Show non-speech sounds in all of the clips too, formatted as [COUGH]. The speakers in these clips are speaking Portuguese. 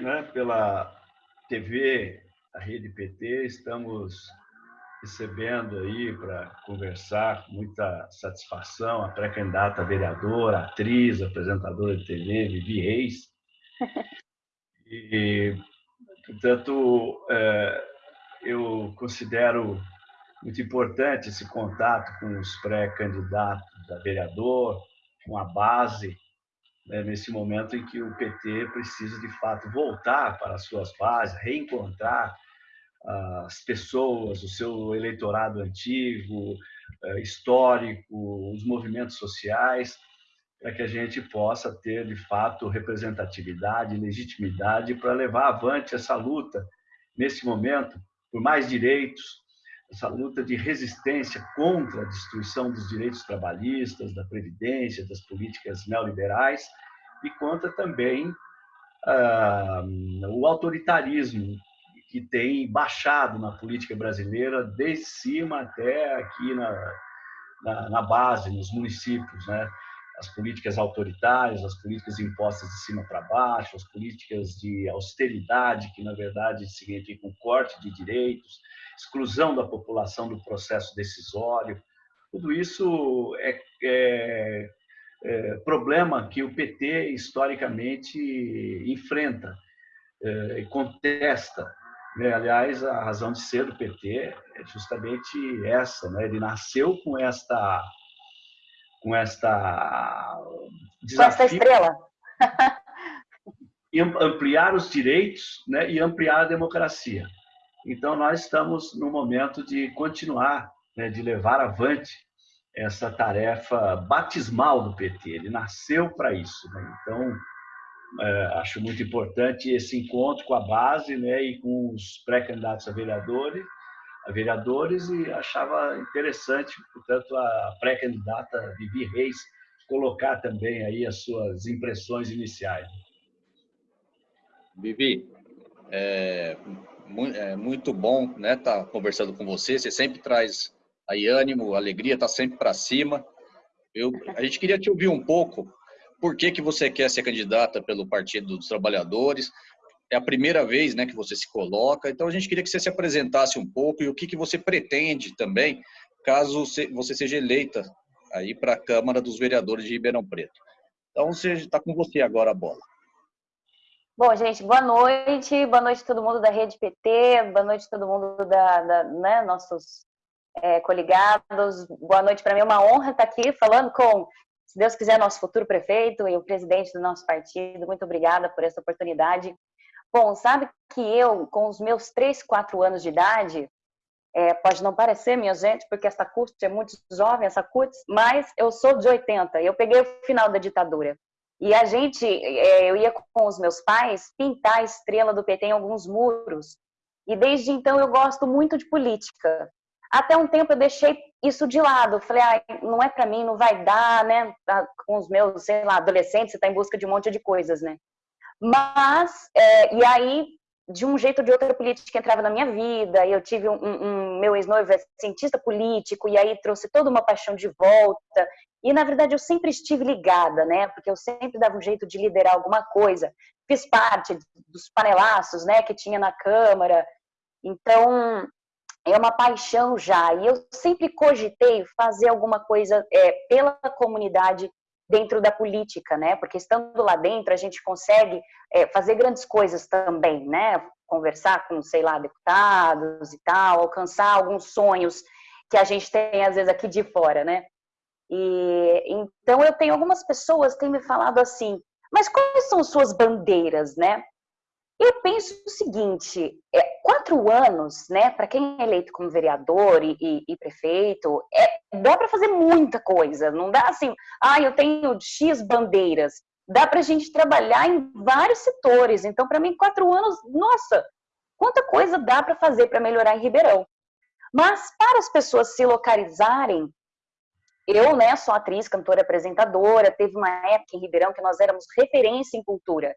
aqui né, pela TV, a Rede PT, estamos recebendo aí para conversar com muita satisfação a pré-candidata vereadora, atriz, apresentadora de TV, Vivi Reis. [LAUGHS] E, portanto, é, eu considero muito importante esse contato com os pré-candidatos a vereador, com a base, né, nesse momento em que o PT precisa, de fato, voltar para as suas bases, reencontrar as pessoas, o seu eleitorado antigo, eh, histórico, os movimentos sociais, para que a gente possa ter, de fato, representatividade, legitimidade para levar avante essa luta, nesse momento, por mais direitos, essa luta de resistência contra a destruição dos direitos trabalhistas, da previdência, das políticas neoliberais e contra também ah, o autoritarismo que tem baixado na política brasileira desde cima até aqui na, na, na base, nos municípios, né? As políticas autoritárias, as políticas impostas de cima para baixo, as políticas de austeridade, que na verdade significam corte de direitos, exclusão da população do processo decisório. Tudo isso é, é, é problema que o PT historicamente enfrenta é, e contesta. Né? Aliás, a razão de ser do PT é justamente essa. Né? Ele nasceu com esta com esta desafio, com estrela [LAUGHS] ampliar os direitos né? e ampliar a democracia. Então, nós estamos no momento de continuar, né, de levar avante essa tarefa batismal do PT. Ele nasceu para isso. Né? Então, é, acho muito importante esse encontro com a base né, e com os pré-candidatos a vereadores, vereadores e achava interessante, portanto, a pré-candidata Vivi Reis colocar também aí as suas impressões iniciais. Vivi, é, é muito bom, né, estar tá conversando com você. Você sempre traz aí ânimo, alegria, tá sempre para cima. Eu, a gente queria te ouvir um pouco. Por que que você quer ser candidata pelo Partido dos Trabalhadores? É a primeira vez, né, que você se coloca. Então a gente queria que você se apresentasse um pouco e o que que você pretende também, caso você seja eleita aí para a Câmara dos Vereadores de Ribeirão Preto. Então está com você agora a bola. Bom, gente, boa noite. Boa noite a todo mundo da Rede PT, boa noite a todo mundo da, da né, nossos é, coligados. Boa noite, para mim é uma honra estar aqui falando com, se Deus quiser, nosso futuro prefeito e o presidente do nosso partido. Muito obrigada por essa oportunidade. Bom, sabe que eu, com os meus 3, 4 anos de idade, é, pode não parecer, minha gente, porque essa CUT é muito jovem, essa CUT, mas eu sou de 80, eu peguei o final da ditadura. E a gente, é, eu ia com os meus pais pintar a estrela do PT em alguns muros. E desde então eu gosto muito de política. Até um tempo eu deixei isso de lado. Falei, ah, não é para mim, não vai dar, né? Tá com os meus, sei lá, adolescentes, você está em busca de um monte de coisas, né? Mas, é, e aí, de um jeito ou de outro, a política entrava na minha vida. Eu tive um, um, meu ex-noivo é cientista político, e aí trouxe toda uma paixão de volta. E, na verdade, eu sempre estive ligada, né? Porque eu sempre dava um jeito de liderar alguma coisa. Fiz parte dos panelaços, né? Que tinha na Câmara. Então, é uma paixão já. E eu sempre cogitei fazer alguma coisa é, pela comunidade dentro da política, né? Porque estando lá dentro, a gente consegue é, fazer grandes coisas também, né? Conversar com, sei lá, deputados e tal, alcançar alguns sonhos que a gente tem, às vezes, aqui de fora, né? E, então, eu tenho algumas pessoas que têm me falado assim, mas quais são suas bandeiras, né? Eu penso o seguinte, é, quatro anos, né, para quem é eleito como vereador e, e, e prefeito, é, dá para fazer muita coisa, não dá assim, ah, eu tenho X bandeiras, dá para a gente trabalhar em vários setores, então para mim quatro anos, nossa, quanta coisa dá para fazer para melhorar em Ribeirão. Mas para as pessoas se localizarem eu, né, sou atriz, cantora, apresentadora, teve uma época em Ribeirão que nós éramos referência em cultura.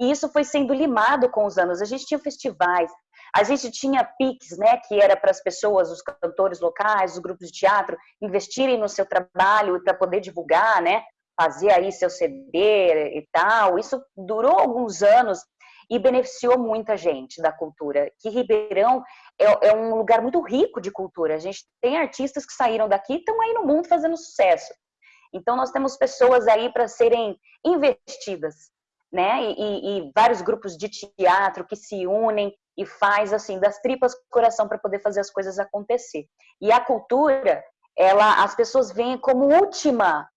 E isso foi sendo limado com os anos. A gente tinha festivais, a gente tinha PIX, né, que era para as pessoas, os cantores locais, os grupos de teatro, investirem no seu trabalho para poder divulgar, né, fazia aí seu CD e tal. Isso durou alguns anos e beneficiou muita gente da cultura. Que Ribeirão é, é, um lugar muito rico de cultura. A gente tem artistas que saíram daqui e estão aí no mundo fazendo sucesso. Então, nós temos pessoas aí para serem investidas, né? E, e, vários grupos de teatro que se unem e faz assim das tripas coração para poder fazer as coisas acontecer. E a cultura, ela, as pessoas veem como última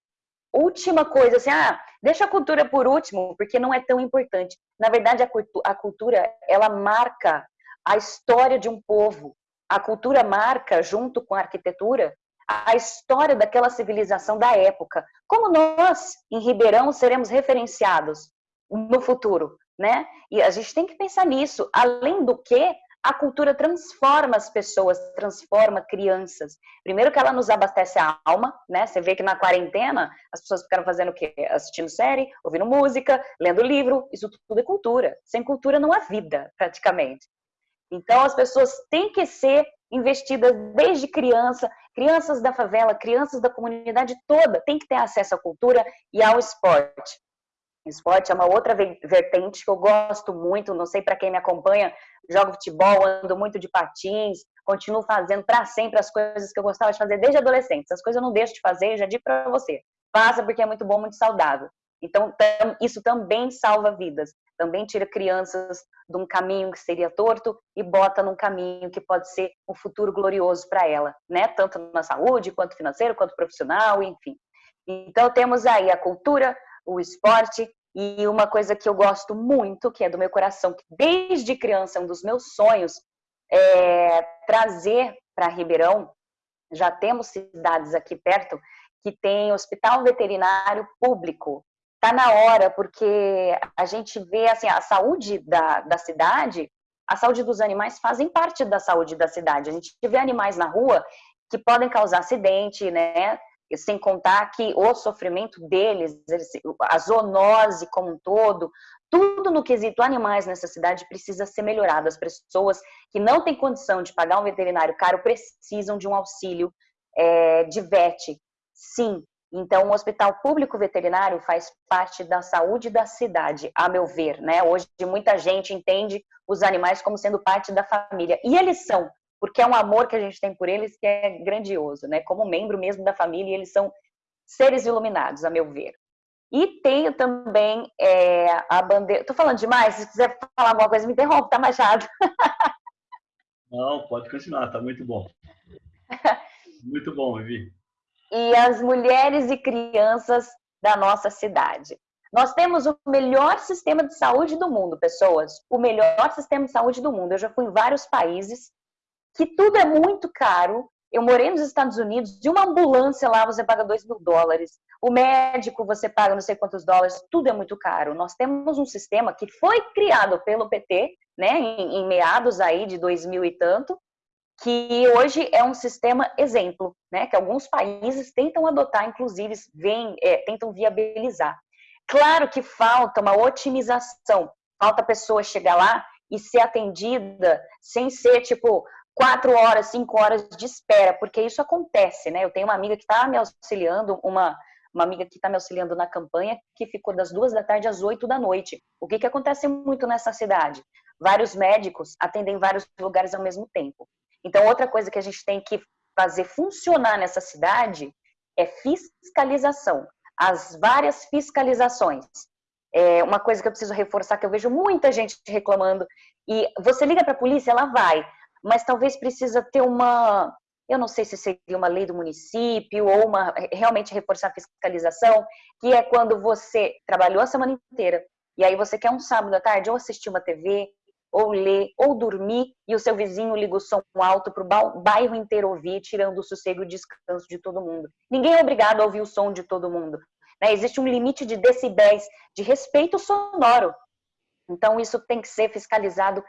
última coisa, assim, ah, deixa a cultura por último, porque não é tão importante. Na verdade, a, cultu a cultura, ela marca a história de um povo. A cultura marca, junto com a arquitetura, a história daquela civilização da época. Como nós, em Ribeirão, seremos referenciados no futuro, né? E a gente tem que pensar nisso. Além do que, a cultura transforma as pessoas, transforma crianças. Primeiro que ela nos abastece a alma, né? Você vê que na quarentena as pessoas ficaram fazendo o quê? Assistindo série, ouvindo música, lendo livro. Isso tudo é cultura. Sem cultura não há vida, praticamente. Então as pessoas têm que ser investidas desde criança, crianças da favela, crianças da comunidade toda, têm que ter acesso à cultura e ao esporte. Esporte é uma outra vertente que eu gosto muito, não sei para quem me acompanha, jogo futebol, ando muito de patins, continuo fazendo para sempre as coisas que eu gostava de fazer desde adolescente. Essas coisas eu não deixo de fazer, já digo para você. Faça porque é muito bom, muito saudável. Então, isso também salva vidas. Também tira crianças de um caminho que seria torto e bota num caminho que pode ser um futuro glorioso para ela, né? Tanto na saúde, quanto financeiro, quanto profissional, enfim. Então, temos aí a cultura, o esporte e uma coisa que eu gosto muito, que é do meu coração, que desde criança é um dos meus sonhos, é trazer para Ribeirão. Já temos cidades aqui perto que tem hospital veterinário público. Tá na hora, porque a gente vê assim, a saúde da, da cidade, a saúde dos animais fazem parte da saúde da cidade. A gente vê animais na rua que podem causar acidente, né? Sem contar que o sofrimento deles, a zoonose como um todo, tudo no quesito animais nessa cidade precisa ser melhorado. As pessoas que não têm condição de pagar um veterinário caro precisam de um auxílio é, de VET. Sim, então o hospital público veterinário faz parte da saúde da cidade, a meu ver. Né? Hoje muita gente entende os animais como sendo parte da família. E eles são, porque é um amor que a gente tem por eles que é grandioso, né? Como membro mesmo da família, eles são seres iluminados, a meu ver. E tenho também é, a bandeira. Tô falando demais? Se quiser falar alguma coisa, me interrompe, tá, Machado? [LAUGHS] Não, pode continuar, tá muito bom. [LAUGHS] Muito bom, Vivi. E as mulheres e crianças da nossa cidade. Nós temos o melhor sistema de saúde do mundo, pessoas. O melhor sistema de saúde do mundo. Eu já fui em vários países que tudo é muito caro. Eu morei nos Estados Unidos, de uma ambulância lá você paga 2 mil dólares, o médico você paga não sei quantos dólares, tudo é muito caro. Nós temos um sistema que foi criado pelo PT, né, em, em meados aí de 2000 e tanto, que hoje é um sistema exemplo, né, que alguns países tentam adotar, inclusive vem, é, tentam viabilizar. Claro que falta uma otimização, falta a pessoa chegar lá e ser atendida sem ser tipo, quatro horas, cinco horas de espera, porque isso acontece, né? Eu tenho uma amiga que está me auxiliando, uma, uma amiga que está me auxiliando na campanha, que ficou das duas da tarde às oito da noite. O que, que acontece muito nessa cidade? Vários médicos atendem vários lugares ao mesmo tempo. Então, outra coisa que a gente tem que fazer funcionar nessa cidade é fiscalização. As várias fiscalizações. É uma coisa que eu preciso reforçar, que eu vejo muita gente reclamando, e você liga para a polícia, ela vai, mas talvez precisa ter uma, eu não sei se seria uma lei do município ou uma realmente reforçar a fiscalização, que é quando você trabalhou a semana inteira e aí você quer um sábado à tarde ou assistir uma TV, ou ler, ou dormir, e o seu vizinho liga o som alto para o bairro inteiro ouvir, tirando o sossego e o descanso de todo mundo. Ninguém é obrigado a ouvir o som de todo mundo. Né? Existe um limite de decibéis, de respeito sonoro. Então, isso tem que ser fiscalizado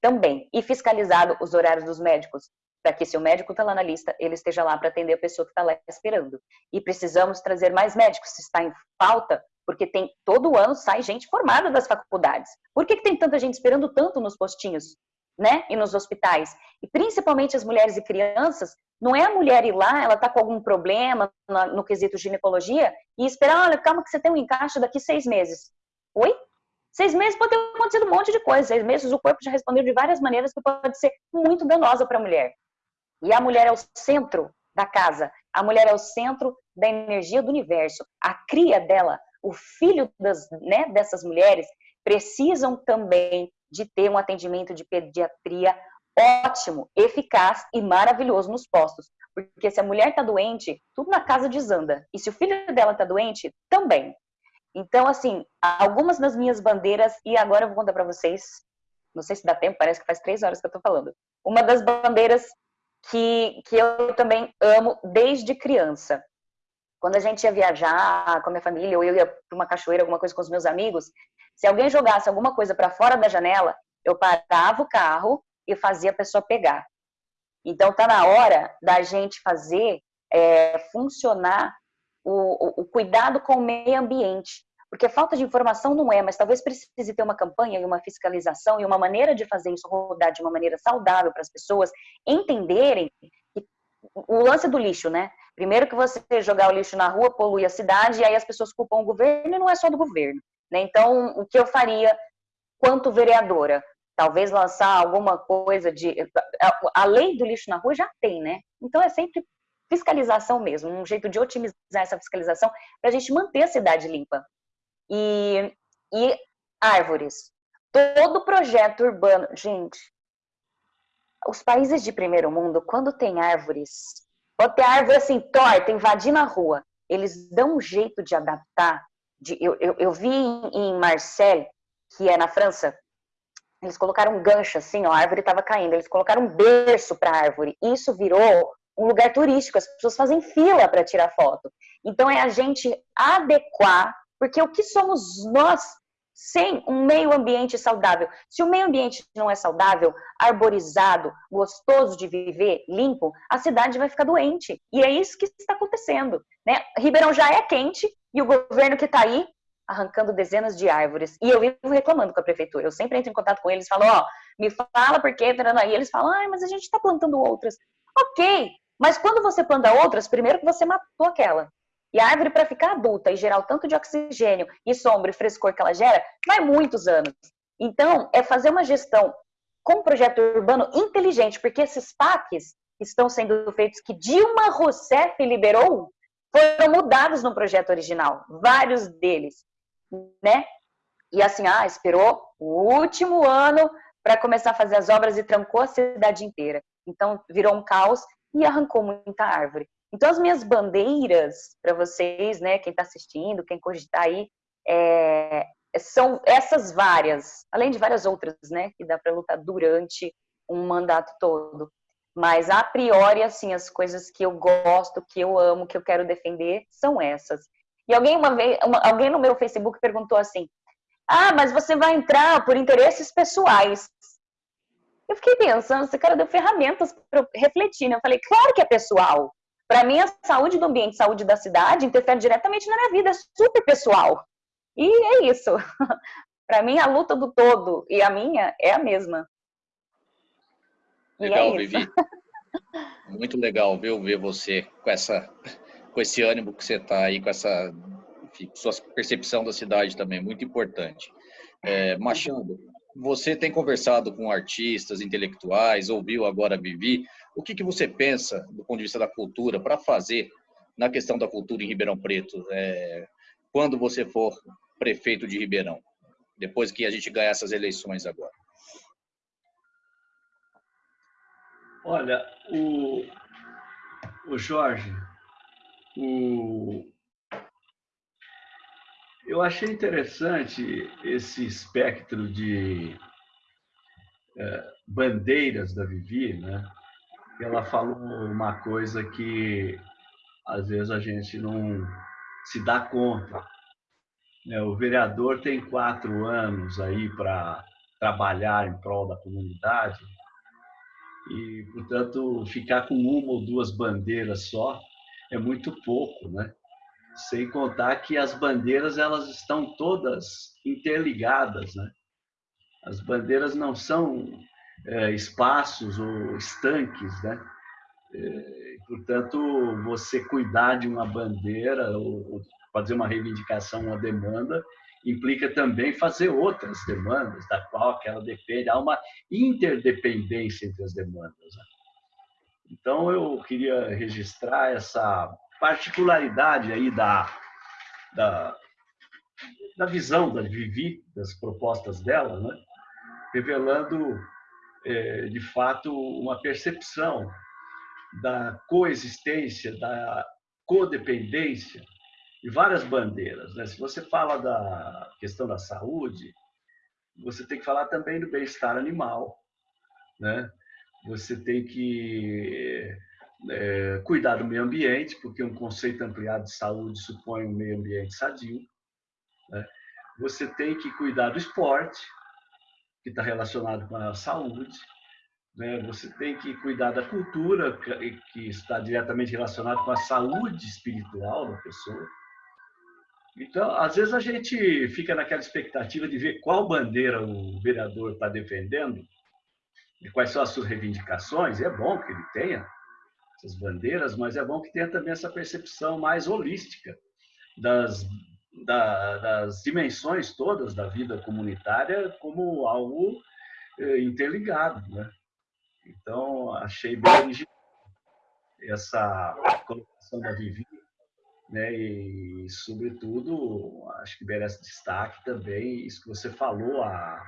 também. E fiscalizado os horários dos médicos, para que se o médico está lá na lista, ele esteja lá para atender a pessoa que está lá esperando. E precisamos trazer mais médicos, se está em falta, porque tem todo ano sai gente formada das faculdades. Por que, que tem tanta gente esperando tanto nos postinhos? né? E nos hospitais. E principalmente as mulheres e crianças, não é a mulher ir lá, ela está com algum problema no, no quesito ginecologia e esperar, olha, calma que você tem um encaixe daqui seis meses. Oi? Seis meses pode ter acontecido um monte de coisa. Seis meses o corpo já respondeu de várias maneiras que pode ser muito danosa para a mulher. E a mulher é o centro da casa. A mulher é o centro da energia do universo. A cria dela, o filho das, né, dessas mulheres, precisam também de ter um atendimento de pediatria ótimo, eficaz e maravilhoso nos postos. Porque se a mulher está doente, tudo na casa desanda. E se o filho dela está doente, também. Então, assim, algumas das minhas bandeiras, e agora eu vou contar para vocês, não sei se dá tempo, parece que faz três horas que eu estou falando. Uma das bandeiras que, que eu também amo desde criança. Quando a gente ia viajar com a minha família, ou eu ia para uma cachoeira, alguma coisa com os meus amigos, se alguém jogasse alguma coisa para fora da janela, eu parava o carro e fazia a pessoa pegar. Então, tá na hora da gente fazer é, funcionar o, o, o cuidado com o meio ambiente. Porque falta de informação não é, mas talvez precise ter uma campanha e uma fiscalização e uma maneira de fazer isso rodar de uma maneira saudável para as pessoas entenderem que o lance do lixo, né? Primeiro que você jogar o lixo na rua polui a cidade e aí as pessoas culpam o governo e não é só do governo. Né? Então, o que eu faria quanto vereadora? Talvez lançar alguma coisa de. A lei do lixo na rua já tem, né? Então é sempre fiscalização mesmo, um jeito de otimizar essa fiscalização para a gente manter a cidade limpa. E, e árvores. Todo projeto urbano. Gente, os países de primeiro mundo, quando tem árvores, pode ter árvore assim, torta, invadir na rua, eles dão um jeito de adaptar. De, eu, eu, eu vi em Marseille, que é na França, eles colocaram um gancho assim, ó, a árvore estava caindo, eles colocaram um berço para a árvore. Isso virou um lugar turístico, as pessoas fazem fila para tirar foto. Então é a gente adequar porque o que somos nós sem um meio ambiente saudável? Se o meio ambiente não é saudável, arborizado, gostoso de viver, limpo, a cidade vai ficar doente. E é isso que está acontecendo. Né? Ribeirão já é quente e o governo que está aí arrancando dezenas de árvores. E eu vivo reclamando com a prefeitura. Eu sempre entro em contato com eles e falo, ó, oh, me fala por quê, aí eles falam, ah, mas a gente está plantando outras. Ok, mas quando você planta outras, primeiro que você matou aquela. E a árvore, para ficar adulta e gerar o tanto de oxigênio e sombra e frescor que ela gera, vai muitos anos. Então, é fazer uma gestão com um projeto urbano inteligente, porque esses PACs que estão sendo feitos, que Dilma Rousseff liberou, foram mudados no projeto original, vários deles, né? E assim, ah, esperou o último ano para começar a fazer as obras e trancou a cidade inteira. Então, virou um caos e arrancou muita árvore. Então, as minhas bandeiras para vocês, né, quem está assistindo, quem cogitar aí, é, são essas várias, além de várias outras, né, que dá para lutar durante um mandato todo. Mas, a priori, assim, as coisas que eu gosto, que eu amo, que eu quero defender, são essas. E alguém uma vez, uma, alguém no meu Facebook perguntou assim, ah, mas você vai entrar por interesses pessoais. Eu fiquei pensando, esse cara deu ferramentas para refletir, né? Eu falei, claro que é pessoal. Para mim, a saúde do ambiente, a saúde da cidade interfere diretamente na minha vida, é super pessoal. E é isso. [LAUGHS] Para mim, a luta do todo e a minha é a mesma. Legal, é Vivi. [LAUGHS] Muito legal viu, ver você com, essa, com esse ânimo que você está aí, com essa enfim, sua percepção da cidade também, muito importante. É, Machado, você tem conversado com artistas, intelectuais, ouviu agora a Vivi. O que, que você pensa, do ponto de vista da cultura, para fazer na questão da cultura em Ribeirão Preto, é, quando você for prefeito de Ribeirão, depois que a gente ganhar essas eleições agora? Olha, o, o Jorge, o, eu achei interessante esse espectro de é, bandeiras da Vivi, né? Ela falou uma coisa que às vezes a gente não se dá conta. Né? O vereador tem quatro anos aí para trabalhar em prol da comunidade e, portanto, ficar com uma ou duas bandeiras só é muito pouco, né? Sem contar que as bandeiras elas estão todas interligadas, né? As bandeiras não são é, espaços ou estanques, né? É, portanto, você cuidar de uma bandeira ou fazer uma reivindicação, uma demanda, implica também fazer outras demandas, da qual aquela depende. Há uma interdependência entre as demandas. Né? Então, eu queria registrar essa particularidade aí da, da, da visão da Vivi, das propostas dela, né? revelando, é, de fato, uma percepção da coexistência, da codependência e várias bandeiras. Né? Se você fala da questão da saúde, você tem que falar também do bem-estar animal, né? Você tem que é, cuidar do meio ambiente, porque um conceito ampliado de saúde supõe um meio ambiente sadio. Né? Você tem que cuidar do esporte, que está relacionado com a saúde. Né? Você tem que cuidar da cultura, que está diretamente relacionado com a saúde espiritual da pessoa. Então, às vezes a gente fica naquela expectativa de ver qual bandeira o vereador está defendendo e quais são as suas reivindicações. E é bom que ele tenha essas bandeiras, mas é bom que tenha também essa percepção mais holística das, da, das dimensões todas da vida comunitária como algo eh, interligado. Né? Então, achei bem essa colocação da Vivi né? E, sobretudo, acho que merece destaque também isso que você falou, a,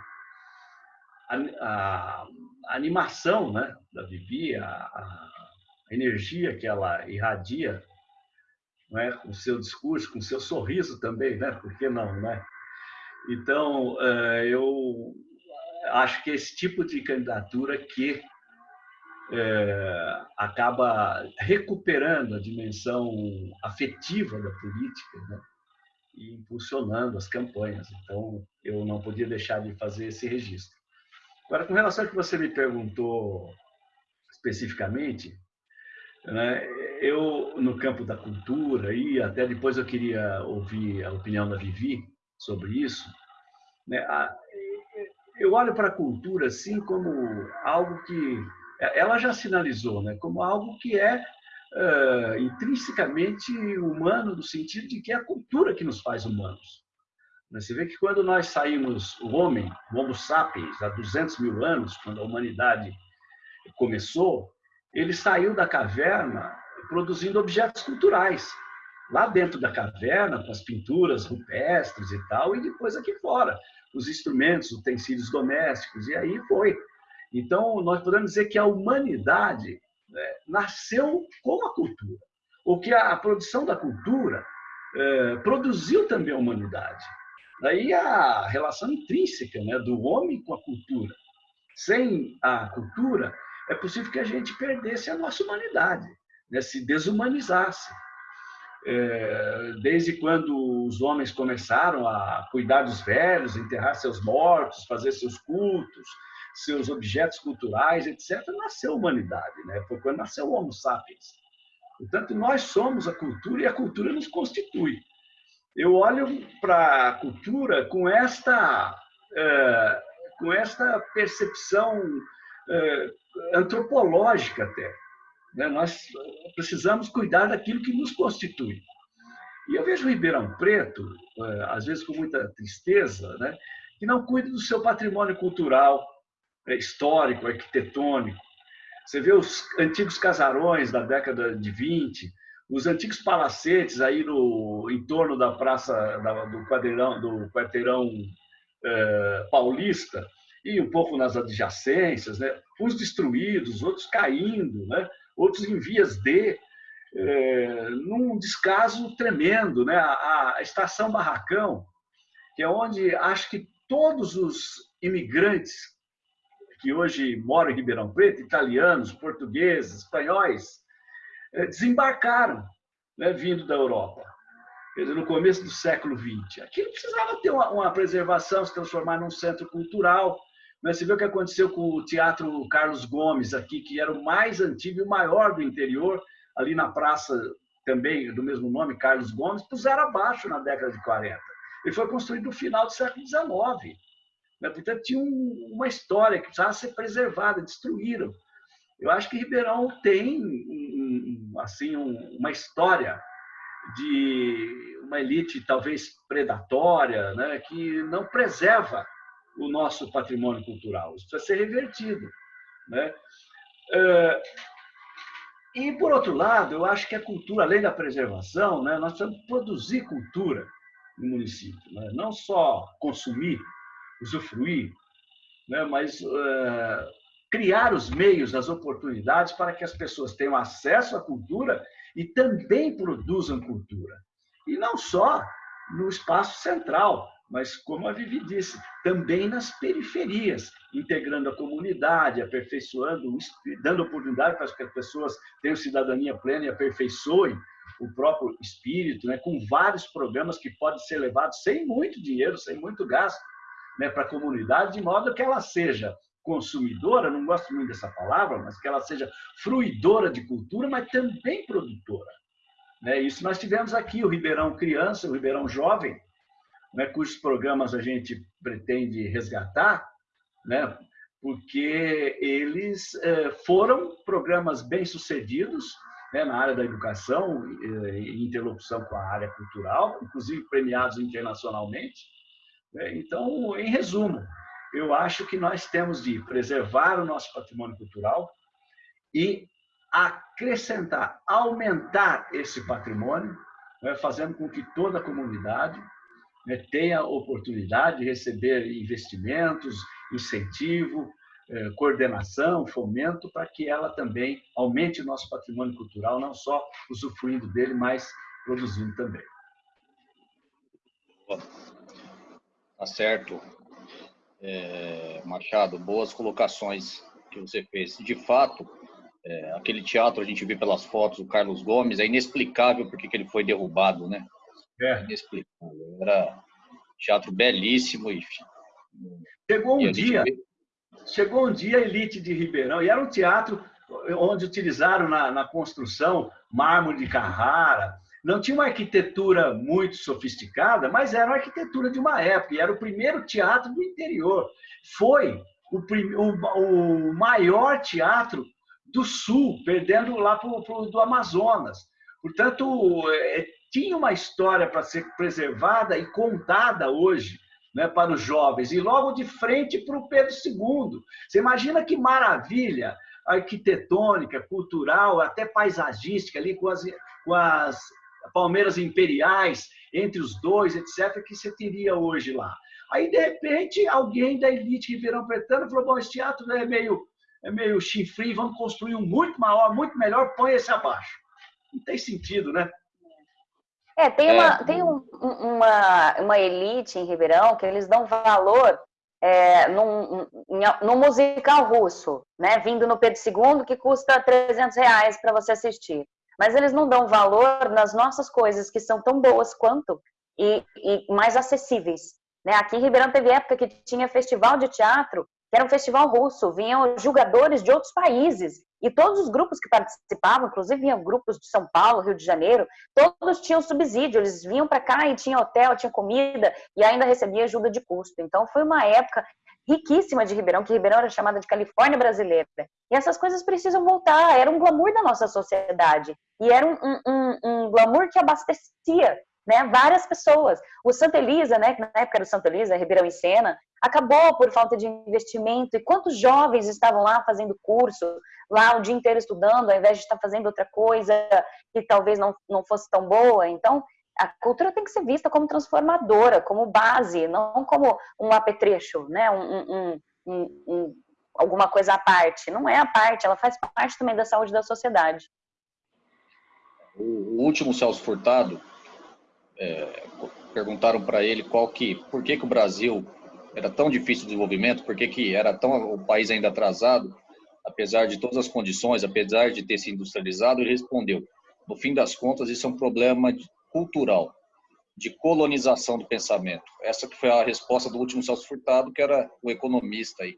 a, a animação né? da Vivi, a, a, energia que ela irradia né? com o seu discurso, com o seu sorriso também, né? por que não? Né? Então, eh, eu acho que esse tipo de candidatura que é, acaba recuperando a dimensão afetiva da política né? e impulsionando as campanhas. Então, eu não podia deixar de fazer esse registro. Agora, com relação ao que você me perguntou especificamente, eu, no campo da cultura, e até depois eu queria ouvir a opinião da Vivi sobre isso, né, eu olho para a cultura assim como algo que ela já sinalizou né, como algo que é uh, intrinsecamente humano, no sentido de que é a cultura que nos faz humanos. Você vê que quando nós saímos, o homem, o Homo sapiens, há 200 mil anos, quando a humanidade começou, ele saiu da caverna produzindo objetos culturais. Lá dentro da caverna, com as pinturas rupestres e tal, e depois aqui fora, os instrumentos, utensílios domésticos, e aí foi. Então, nós podemos dizer que a humanidade né, nasceu com a cultura, ou que a, produção da cultura é, produziu também a humanidade. Daí a relação intrínseca né, do homem com a cultura. Sem a cultura, é possível que a gente perdesse a nossa humanidade, né, se desumanizasse. É, desde quando os homens começaram a cuidar dos velhos, enterrar seus mortos, fazer seus cultos, seus objetos culturais, etc., nasceu a humanidade, né? foi quando nasceu o Homo sapiens. Portanto, nós somos a cultura e a cultura nos constitui. Eu olho para a cultura com esta, é, com esta percepção é, antropológica até. Né? Nós precisamos cuidar daquilo que nos constitui. E eu vejo Ribeirão Preto, é, às vezes com muita tristeza, né? que não cuida do seu patrimônio cultural, é, histórico, arquitetônico. Você vê os antigos casarões da década de 20, os antigos palacetes aí no em torno da praça da, do quarteirão do quarteirão é, paulista e um pouco nas adjacências, né? Uns destruídos, outros caindo, né? Outros em vias de é, num descaso tremendo, né? A, a estação Barracão, que é onde acho que todos os imigrantes que hoje moram em Ribeirão Preto, italianos, portugueses, espanhóis, eh, desembarcaram, né, vindo da Europa, no começo do século XX. Aquilo precisava ter uma, uma preservação, se transformar num centro cultural. Né? Você vê o que aconteceu com o Teatro Carlos Gomes aqui, que era o mais antigo e o maior do interior, ali na praça também do mesmo nome, Carlos Gomes, puseram abaixo na década de 40. Ele foi construído no final do século XIX Né? Portanto, tinha um, uma história que precisava ser preservada, destruíram. Eu acho que Ribeirão tem um, assim uma história de uma elite talvez predatória, né, que não preserva o nosso patrimônio cultural. Isso precisa ser revertido. Né? É, e, por outro lado, eu acho que a cultura, além da preservação, né, nós precisamos produzir cultura no município. Né? Não só consumir, usufruir, né, mas uh, criar os meios, as oportunidades para que as pessoas tenham acesso à cultura e também produzam cultura. E não só no espaço central, mas, como a Vivi disse, também nas periferias, integrando a comunidade, aperfeiçoando, dando oportunidade para que as pessoas tenham cidadania plena e aperfeiçoem o próprio espírito, né, com vários programas que podem ser levados sem muito dinheiro, sem muito gasto, né, para a comunidade, de modo que ela seja consumidora, não gosto muito dessa palavra, mas que ela seja fruidora de cultura, mas também produtora. Né? Isso nós tivemos aqui, o Ribeirão Criança, o Ribeirão Jovem, né, cujos programas a gente pretende resgatar, né, porque eles eh, foram programas bem-sucedidos né, na área da educação, eh, em interlocução com a área cultural, inclusive premiados internacionalmente. Né? Então, em resumo, eu acho que nós temos de preservar o nosso patrimônio cultural e acrescentar, aumentar esse patrimônio, né, fazendo com que toda a comunidade né, tenha oportunidade de receber investimentos, incentivo, eh, coordenação, fomento, para que ela também aumente o nosso patrimônio cultural, não só usufruindo dele, mas produzindo também. Tá certo. É, Machado, boas colocações que você fez. De fato, é, aquele teatro a gente vê pelas fotos, o Carlos Gomes, é inexplicável porque que ele foi derrubado, né? É. Inexplicável. Era um teatro belíssimo. E, chegou um dia, vê... chegou um dia a elite de Ribeirão, e era um teatro onde utilizaram na, na construção mármore de Carrara, não tinha uma arquitetura muito sofisticada, mas era uma arquitetura de uma época, e era o primeiro teatro do interior. Foi o, o, o maior teatro do Sul, perdendo lá para o do Amazonas. Portanto, é, tinha uma história para ser preservada e contada hoje né, para os jovens, e logo de frente para o Pedro II. Você imagina que maravilha arquitetônica, cultural, até paisagística, ali com as, com as Palmeiras Imperiais, entre os dois, etc., que você teria hoje lá. Aí, de repente, alguém da elite Ribeirão Pretano falou: bom, esse teatro é meio, é meio chifre, vamos construir um muito maior, muito melhor, põe esse abaixo. Não tem sentido, né? É, tem, uma, é. tem um, uma, uma elite em Ribeirão que eles dão valor é, num, num, musical russo, né, vindo no Pedro II, que custa 300 reais para você assistir mas eles não dão valor nas nossas coisas que são tão boas quanto e, e mais acessíveis. Né? Aqui em Ribeirão teve época que tinha festival de teatro, que era um festival russo, vinham jogadores de outros países e todos os grupos que participavam, inclusive vinham grupos de São Paulo, Rio de Janeiro, todos tinham subsídio, eles vinham para cá e tinha hotel, tinha comida e ainda recebia ajuda de custo. Então foi uma época riquíssima de Ribeirão, que Ribeirão era chamada de Califórnia brasileira. E essas coisas precisam voltar, era um glamour da nossa sociedade. E era um, um, um glamour que abastecia né, várias pessoas. O Santa Elisa, né, na época era o Santa Elisa, Ribeirão em Sena, acabou por falta de investimento. E quantos jovens estavam lá fazendo curso, lá o dia inteiro estudando, ao invés de estar fazendo outra coisa que talvez não, não fosse tão boa? Então, a cultura tem que ser vista como transformadora, como base, não como um apetrecho, né? Um, um, um, alguma coisa à parte. Não é a parte, ela faz parte também da saúde da sociedade. O último Celso Furtado, é, perguntaram para ele qual que, por que, que o Brasil era tão difícil o desenvolvimento, por que, que era tão o país ainda atrasado, apesar de todas as condições, apesar de ter se industrializado, ele respondeu: no fim das contas, isso é um problema cultural, de colonização do pensamento. Essa que foi a resposta do último Celso Furtado, que era o economista aí,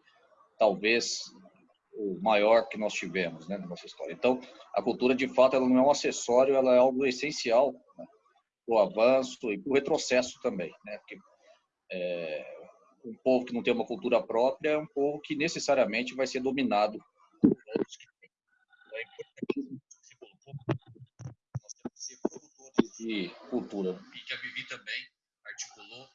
talvez o maior que nós tivemos, né, na nossa história. Então, a cultura, de fato, ela não é um acessório, ela é algo essencial para o avanço e para o retrocesso também, né, porque é, um povo que não tem uma cultura própria é um povo que necessariamente vai ser dominado por outros que têm. É importante colocou, nós temos que ser produtores de cultura. E que a Vivi também articulou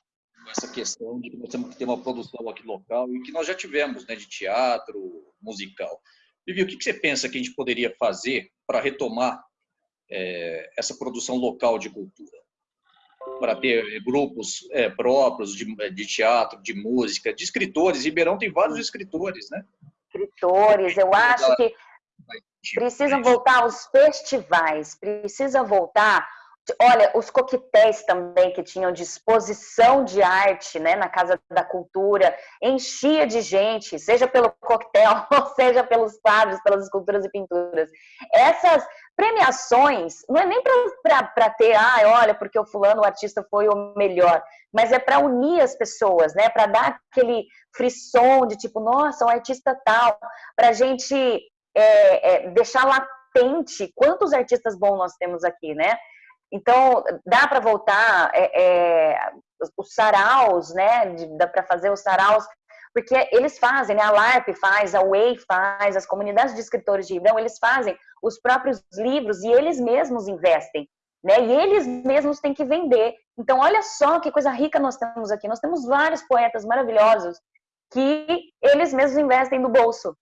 com essa questão de que nós temos que ter uma produção aqui local e que nós já tivemos, né, de teatro, musical. Vivi, o que você pensa que a gente poderia fazer para retomar é, essa produção local de cultura? Para ter grupos é, próprios de, de, teatro, de música, de escritores. Ribeirão tem vários escritores, né? Escritores, eu acho que precisam voltar aos festivais, precisa voltar Olha, os coquetéis também que tinham disposição de arte né, na Casa da Cultura, enchia de gente, seja pelo coquetel, [LAUGHS] seja pelos quadros, pelas esculturas e pinturas. Essas premiações não é nem para ter, ah, olha, porque o fulano, o artista, foi o melhor, mas é para unir as pessoas, né? Para dar aquele frisson de tipo, nossa, um artista tal, para a gente é, é, deixar latente quantos artistas bons nós temos aqui, né? Então, dá para voltar é, é, os saraus, né? Dá para fazer os saraus, porque eles fazem, né? A LARP faz, a WAY faz, as comunidades de escritores de Ribeirão, eles fazem os próprios livros e eles mesmos investem, né? E eles mesmos têm que vender. Então, olha só que coisa rica nós temos aqui. Nós temos vários poetas maravilhosos que eles mesmos investem no bolso.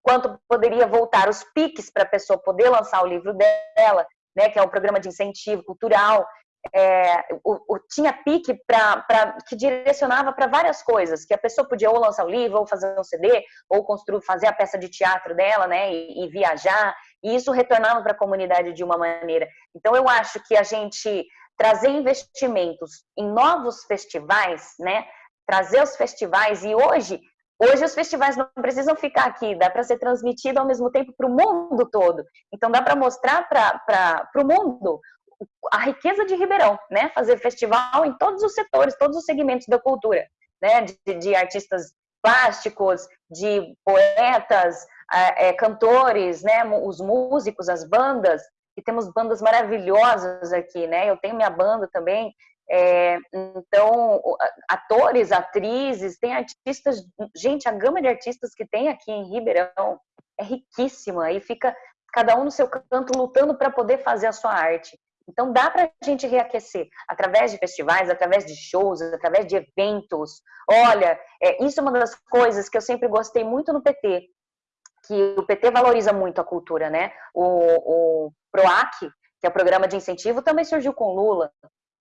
Quanto poderia voltar os piques para a pessoa poder lançar o livro dela, né, que é um programa de incentivo cultural, é, o, o, tinha pique pra, pra, que direcionava para várias coisas, que a pessoa podia ou lançar um livro, ou fazer um CD, ou construir, fazer a peça de teatro dela, né, e, e viajar, e isso retornava para a comunidade de uma maneira. Então, eu acho que a gente trazer investimentos em novos festivais, né, trazer os festivais, e hoje Hoje os festivais não precisam ficar aqui, dá para ser transmitido ao mesmo tempo para o mundo todo. Então dá para mostrar para o mundo a riqueza de Ribeirão, né? Fazer festival em todos os setores, todos os segmentos da cultura, né? De, de artistas plásticos, de poetas, é, cantores, né? Os músicos, as bandas. E temos bandas maravilhosas aqui, né? Eu tenho minha banda também, é, então, atores, atrizes, tem artistas, gente, a gama de artistas que tem aqui em Ribeirão é riquíssima e fica cada um no seu canto lutando para poder fazer a sua arte. Então, dá para a gente reaquecer através de festivais, através de shows, através de eventos. Olha, é, isso é uma das coisas que eu sempre gostei muito no PT, que o PT valoriza muito a cultura, né? O, o PROAC, que é o programa de incentivo, também surgiu com Lula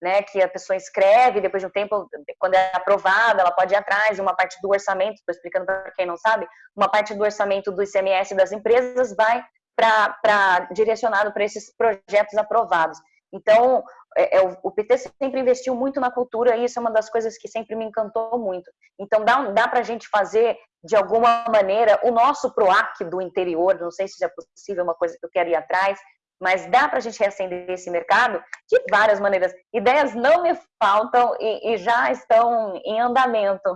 né, que a pessoa escreve, depois de um tempo, quando é aprovada, ela pode ir atrás, uma parte do orçamento, estou explicando para quem não sabe, uma parte do orçamento do ICMS das empresas vai para direcionado para esses projetos aprovados. Então, é, é, o PT sempre investiu muito na cultura e isso é uma das coisas que sempre me encantou muito. Então, dá, dá para a gente fazer, de alguma maneira, o nosso PROAC do interior, não sei se é possível, uma coisa que eu quero ir atrás, mas dá para a gente reacender esse mercado de várias maneiras. Ideias não me faltam e, e já estão em andamento.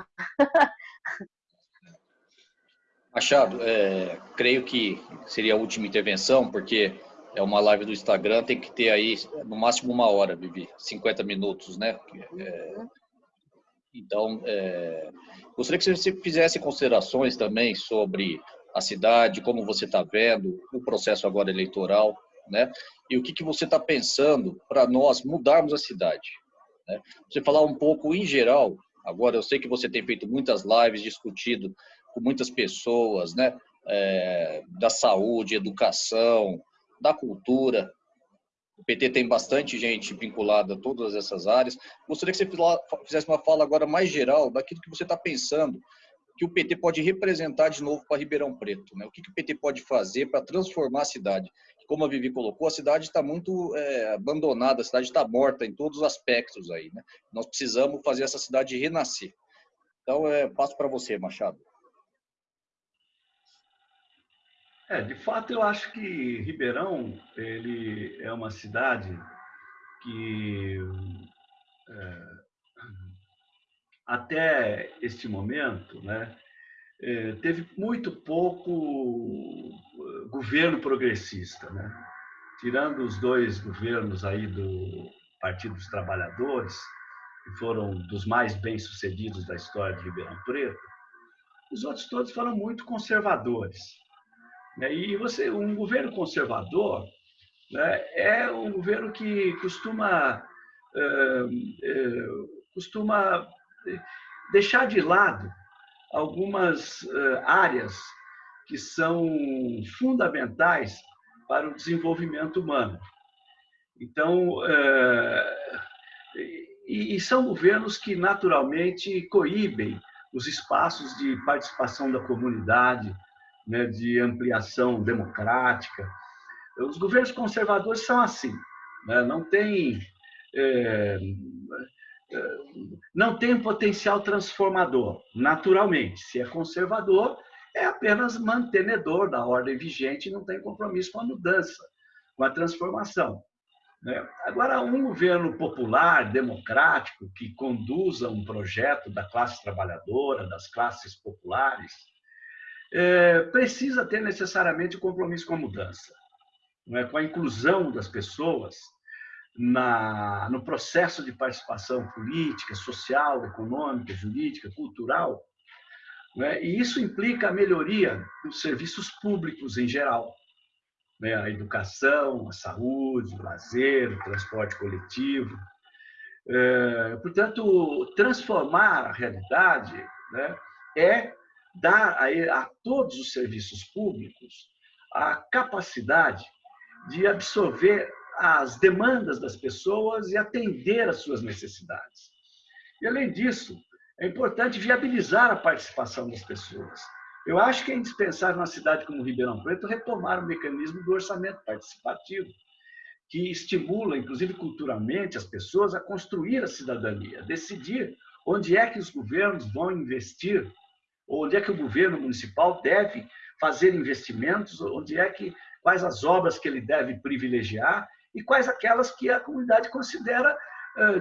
Machado, é, creio que seria a última intervenção, porque é uma live do Instagram, tem que ter aí no máximo uma hora, Vivi, 50 minutos, né? É, então, é, gostaria que você fizesse considerações também sobre a cidade, como você está vendo o processo agora eleitoral, né? E o que, que você está pensando para nós mudarmos a cidade? Né? Você falar um pouco em geral, agora eu sei que você tem feito muitas lives, discutido com muitas pessoas, né? É, da saúde, educação, da cultura. O PT tem bastante gente vinculada a todas essas áreas. Gostaria que você fizesse uma fala agora mais geral daquilo que você está pensando que o PT pode representar de novo para Ribeirão Preto, né? O que, que o PT pode fazer para transformar a cidade? como a Vivi colocou, a cidade está muito é, abandonada, a cidade está morta em todos os aspectos aí, né? Nós precisamos fazer essa cidade renascer. Então, é, passo para você, Machado. É, de fato, eu acho que Ribeirão ele é uma cidade que é, até este momento, né, é, teve muito pouco eh, governo progressista, né? Tirando os dois governos aí do Partido dos Trabalhadores, que foram dos mais bem-sucedidos da história de Ribeirão Preto, os outros todos foram muito conservadores. Né? E você, um governo conservador né, é um governo que costuma, costuma deixar de lado algumas áreas que são fundamentais para o desenvolvimento humano. Então, e são governos que naturalmente coíbem os espaços de participação da comunidade, né, de ampliação democrática. Os governos conservadores são assim, né, não tem é, é, não tem potencial transformador, naturalmente. Se é conservador, é apenas mantenedor da ordem vigente não tem compromisso com a mudança, com a transformação. Né? Agora, um governo popular, democrático, que conduza um projeto da classe trabalhadora, das classes populares, é, precisa ter necessariamente um compromisso com a mudança, é? com a inclusão das pessoas na, no processo de participação política, social, econômica, jurídica, cultural. É? E isso implica a melhoria dos serviços públicos em geral né? a educação, a saúde, o lazer, o transporte coletivo. É, portanto, transformar a realidade né, é dar a, a todos os serviços públicos a capacidade de absorver as demandas das pessoas e atender às suas necessidades. E, além disso, é importante viabilizar a participação das pessoas. Eu acho que é indispensável na cidade como Ribeirão Preto retomar o mecanismo do orçamento participativo, que estimula, inclusive culturalmente, as pessoas a construir a cidadania, decidir onde é que os governos vão investir, onde é que o governo municipal deve fazer investimentos, onde é que quais as obras que ele deve privilegiar e quais aquelas que a comunidade considera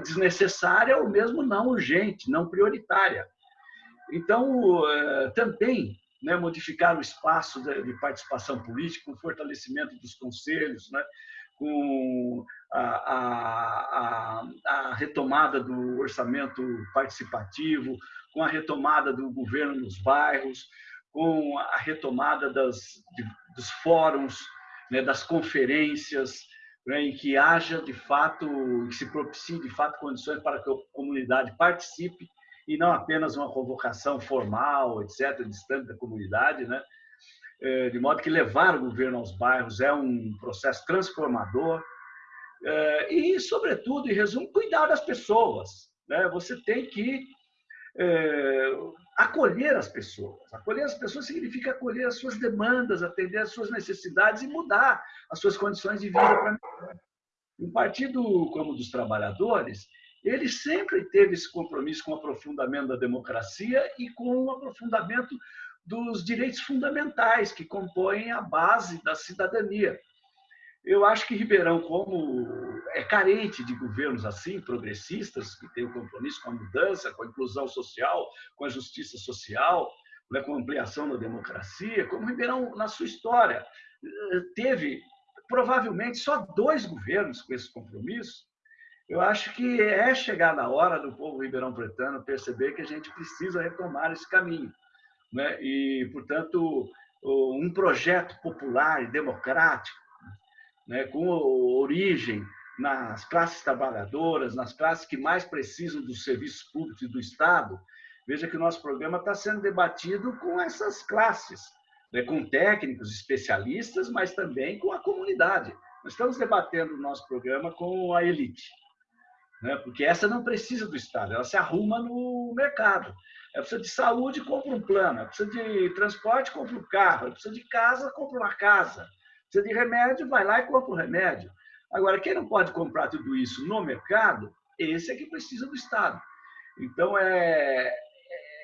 desnecessária ou mesmo não urgente, não prioritária. Então, também né, modificar o espaço de, participação política, com fortalecimento dos conselhos, né, com a, a, a, retomada do orçamento participativo, com a retomada do governo nos bairros, com a retomada das, dos fóruns, né, das conferências, né, em que haja de fato, que se propicie de fato condições para que a comunidade participe e não apenas uma convocação formal, etc., distante da comunidade, né? É, de modo que levar o governo aos bairros é um processo transformador é, e, sobretudo, em resumo, cuidar das pessoas. Né? Você tem que é, acolher as pessoas. Acolher as pessoas significa acolher as suas demandas, atender as suas necessidades e mudar as suas condições de vida para Um partido como o dos trabalhadores, ele sempre teve esse compromisso com o aprofundamento da democracia e com o aprofundamento dos direitos fundamentais que compõem a base da cidadania. Eu acho que Ribeirão, como é carente de governos assim, progressistas, que têm o um compromisso com a mudança, com a inclusão social, com a justiça social, né, com a ampliação da democracia, como Ribeirão, na sua história, teve provavelmente só dois governos com esse compromisso, eu acho que é chegada a hora do povo ribeirão pretano perceber que a gente precisa retomar esse caminho. Né? E, portanto, um projeto popular e democrático, né? com origem nas classes trabalhadoras, nas classes que mais precisam dos serviços públicos e do Estado. Veja que o nosso programa está sendo debatido com essas classes, né? com técnicos, especialistas, mas também com a comunidade. Nós estamos debatendo o nosso programa com a elite né? porque essa não precisa do Estado, ela se arruma no mercado. Ela precisa de saúde, compra um plano. Ela precisa de transporte, compra um carro. Ela precisa de casa, compra uma casa. Precisa de remédio, vai lá e compra o remédio. Agora, quem não pode comprar tudo isso no mercado, esse é que precisa do Estado. Então, é,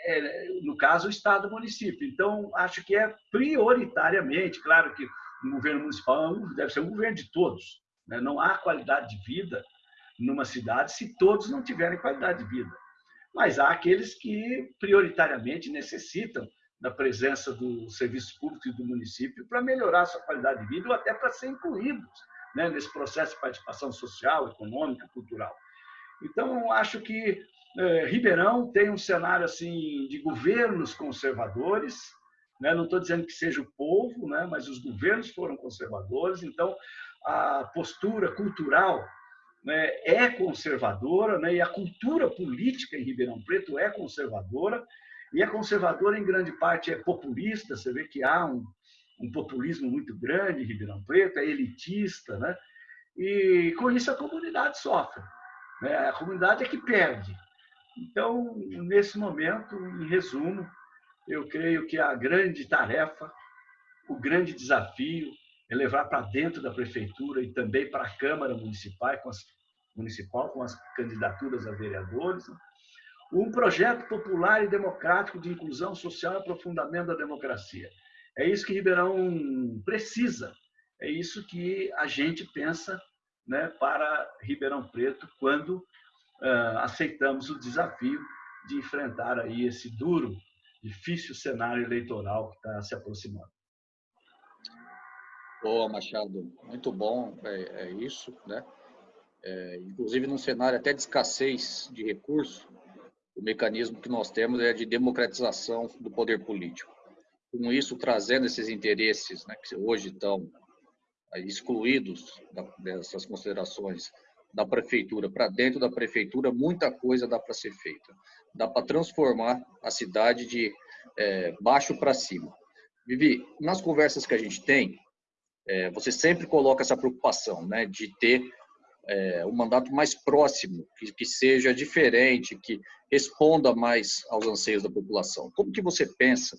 é, no caso, o Estado o município. Então, acho que é prioritariamente, claro que o governo municipal deve ser um governo de todos. Né? Não há qualidade de vida numa cidade se todos não tiverem qualidade de vida. Mas há aqueles que prioritariamente necessitam da presença do serviço público e do município para melhorar a sua qualidade de vida ou até para ser incluídos né, nesse processo de participação social, econômica, cultural. Então, acho que é, Ribeirão tem um cenário assim de governos conservadores, né? não estou dizendo que seja o povo, né? mas os governos foram conservadores, então a postura cultural né, é conservadora, né, e a cultura política em Ribeirão Preto é conservadora, e é conservadora em grande parte é populista, você vê que há um, um populismo muito grande em Ribeirão Preto, é elitista, né? e com isso a comunidade sofre. Né? A comunidade é que perde. Então, nesse momento, em resumo, eu creio que a grande tarefa, o grande desafio é levar para dentro da prefeitura e também para a Câmara Municipal, com as, municipal, com as candidaturas a vereadores, um projeto popular e democrático de inclusão social e aprofundamento da democracia. É isso que Ribeirão precisa, é isso que a gente pensa né, para Ribeirão Preto quando uh, aceitamos o desafio de enfrentar aí esse duro, difícil cenário eleitoral que está se aproximando. Boa, Machado, muito bom, é, é isso, né? É, inclusive num cenário até de escassez de recursos, o mecanismo que nós temos é de democratização do poder político. Com isso, trazendo esses interesses né, que hoje estão excluídos dessas considerações da prefeitura para dentro da prefeitura, muita coisa dá para ser feita. Dá para transformar a cidade de é, baixo para cima. Vivi, nas conversas que a gente tem, é, você sempre coloca essa preocupação, né, de ter é, um mandato mais próximo, que, que, seja diferente, que responda mais aos anseios da população. Como que você pensa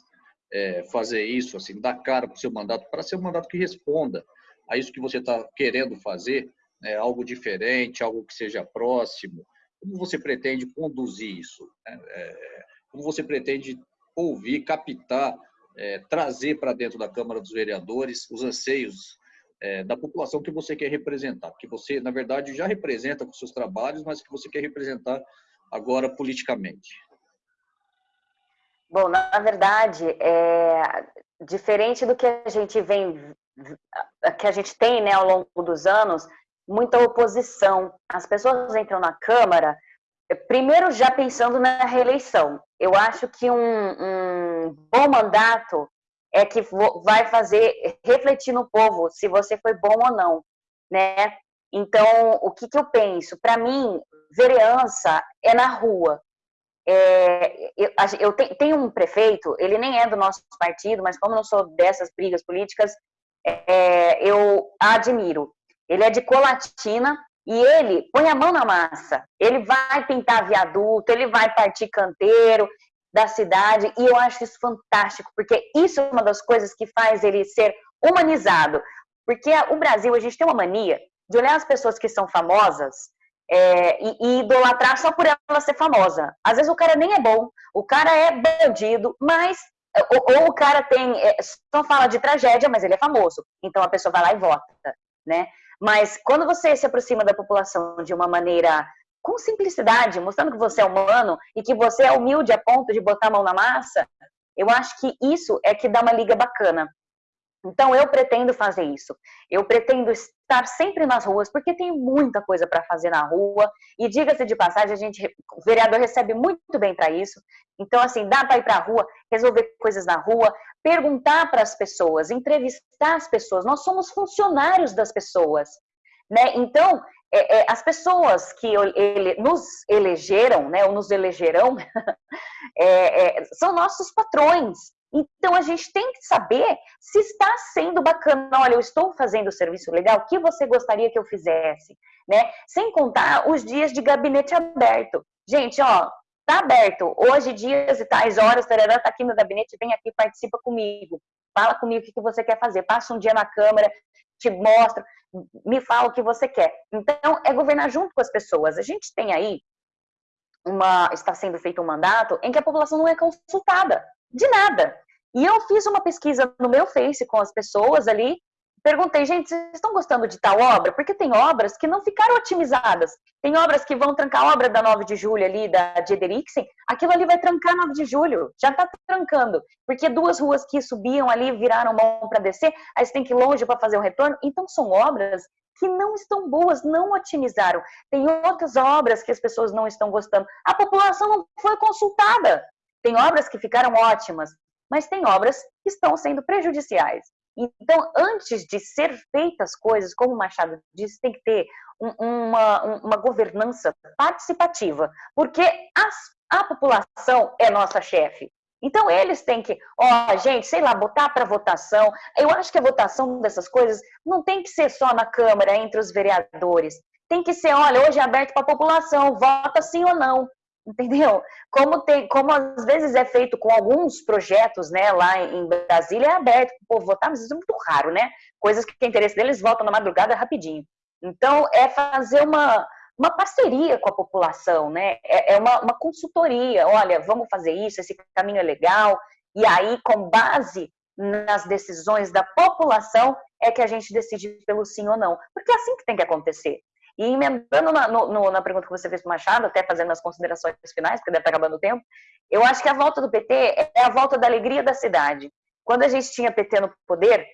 é, fazer isso, assim, dar cara para o seu mandato, para ser um mandato que responda a isso que você está querendo fazer, né, algo diferente, algo que seja próximo? Como você pretende conduzir isso? Né? É, como você pretende ouvir, captar é, trazer para dentro da Câmara dos Vereadores os anseios é, da população que você quer representar, que você, na verdade, já representa com seus trabalhos, mas que você quer representar agora politicamente. Bom, na verdade, é, diferente do que a gente vem, que a gente tem né, ao longo dos anos, muita oposição. As pessoas entram na Câmara Primeiro, já pensando na reeleição, eu acho que um, um bom mandato é que vai fazer refletir no povo se você foi bom ou não, né? Então, o que, que eu penso? Para mim, vereança é na rua. É, eu, eu tenho um prefeito, ele nem é do nosso partido, mas como não sou dessas brigas políticas, é, eu admiro. Ele é de Colatina, e ele põe a mão na massa. Ele vai pintar viaduto, ele vai partir canteiro da cidade, e eu acho isso fantástico, porque isso é uma das coisas que faz ele ser humanizado. Porque o Brasil, a gente tem uma mania de olhar as pessoas que são famosas é, e, e, idolatrar só por ela ser famosa. Às vezes o cara nem é bom, o cara é bandido, mas. Ou, ou o cara tem. É, só fala de tragédia, mas ele é famoso. Então a pessoa vai lá e vota, né? Mas quando você se aproxima da população de uma maneira com simplicidade, mostrando que você é humano e que você é humilde a ponto de botar a mão na massa, eu acho que isso é que dá uma liga bacana. Então, eu pretendo fazer isso. Eu pretendo estar sempre nas ruas, porque tem muita coisa para fazer na rua. E diga-se de passagem, a gente, o vereador recebe muito bem para isso. Então, assim, dá para ir para a rua, resolver coisas na rua, perguntar para as pessoas, entrevistar as pessoas. Nós somos funcionários das pessoas. Né? Então, é, é, as pessoas que ele, nos elegeram, né, ou nos elegerão, [LAUGHS] é, é, são nossos patrões. Então a gente tem que saber se está sendo bacana. Olha, eu estou fazendo o serviço legal, o que você gostaria que eu fizesse? Né? Sem contar os dias de gabinete aberto. Gente, ó, tá aberto. Hoje, dias e tais horas, tarará, tá aqui no gabinete, vem aqui, participa comigo. Fala comigo o que você quer fazer. Passa um dia na Câmara, te mostra, me fala o que você quer. Então, é governar junto com as pessoas. A gente tem aí uma, está sendo feito um mandato em que a população não é consultada de nada. E eu fiz uma pesquisa no meu Face com as pessoas ali, perguntei, gente, vocês estão gostando de tal obra? Porque tem obras que não ficaram otimizadas. Tem obras que vão trancar a obra da 9 de julho ali, da Jederixen, aquilo ali vai trancar 9 de julho, já está trancando. Porque duas ruas que subiam ali viraram mão para descer, aí você tem que ir longe para fazer o retorno. Então, são obras que não estão boas, não otimizaram. Tem outras obras que as pessoas não estão gostando. A população não foi consultada. Tem obras que ficaram ótimas, mas tem obras que estão sendo prejudiciais. Então, antes de ser feitas coisas, como o Machado disse, tem que ter um, uma, uma governança participativa, porque as, a população é nossa chefe. Então, eles têm que, ó, gente, sei lá, botar para votação. Eu acho que a votação dessas coisas não tem que ser só na Câmara, entre os vereadores. Tem que ser, olha, hoje é aberto para a população, vota sim ou não entendeu? Como tem, como às vezes é feito com alguns projetos, né, lá em Brasília é aberto para o povo votar, mas isso é muito raro, né? Coisas que tem interesse deles votam na madrugada rapidinho. Então é fazer uma uma parceria com a população, né? É, é uma, uma consultoria. Olha, vamos fazer isso, esse caminho é legal. E aí, com base nas decisões da população, é que a gente decide pelo sim ou não. Porque é assim que tem que acontecer. E emendando na, no, na pergunta que você fez para o Machado, até fazendo as considerações finais, porque deve estar acabando o tempo, eu acho que a volta do PT é a volta da alegria da cidade. Quando a gente tinha PT no poder,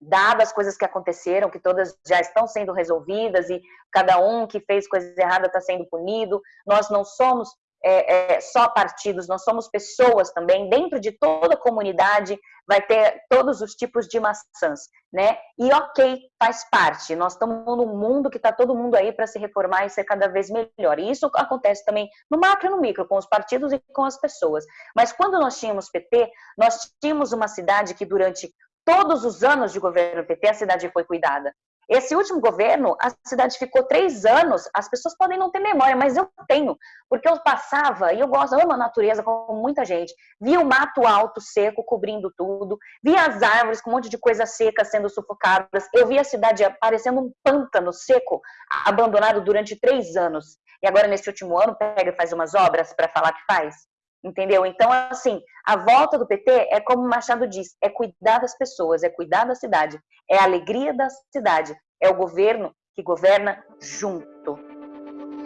dadas as coisas que aconteceram, que todas já estão sendo resolvidas e cada um que fez coisa errada está sendo punido, nós não somos é, é, só partidos, nós somos pessoas também, dentro de toda comunidade vai ter todos os tipos de maçãs, né? E ok, faz parte, nós estamos num mundo que está todo mundo aí para se reformar e ser cada vez melhor. E isso acontece também no macro e no micro, com os partidos e com as pessoas. Mas quando nós tínhamos PT, nós tínhamos uma cidade que durante todos os anos de governo PT, a cidade foi cuidada. Esse último governo, a cidade ficou três anos, as pessoas podem não ter memória, mas eu tenho, porque eu passava, e eu gosto, eu amo a natureza como muita gente, via o mato alto, seco, cobrindo tudo, via as árvores com um monte de coisa seca sendo sufocadas, eu via a cidade parecendo um pântano seco, abandonado durante três anos. E agora, nesse último ano, pega e faz umas obras para falar que faz. Entendeu? Então, assim, a volta do PT é como o Machado diz, é cuidar das pessoas, é cuidar da cidade, é a alegria da cidade, é o governo que governa junto.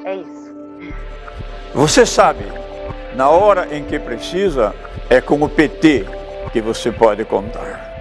É isso. Você sabe, na hora em que precisa, é com o PT que você pode contar.